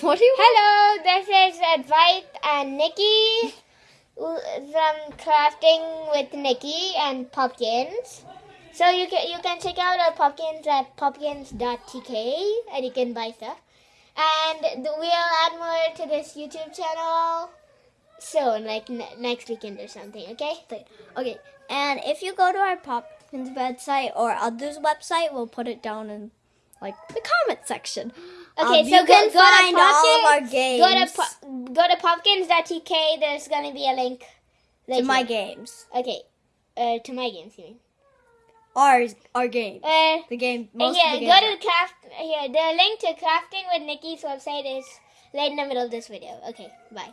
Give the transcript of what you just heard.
What do you? Hello, this is Advait and Nikki from Crafting with Nikki and Pumpkins. So you can you can check out our pumpkins at pumpkins.tk and you can buy stuff. And we'll add more to this YouTube channel soon, like ne- next weekend or something. Okay. Okay, and if you go to our Popkins website or others' website, we'll put it down in like the comment section. Okay, Um, so you go, can go find to all of our games Go to go to pumpkins.tk. There's gonna be a link. to my games. Okay. Uh, to my games, you mean? Ours, our game. Uh, The game. Most yeah, the go games. to craft. Here, the link to crafting with Nikki's website is right in the middle of this video. Okay, bye.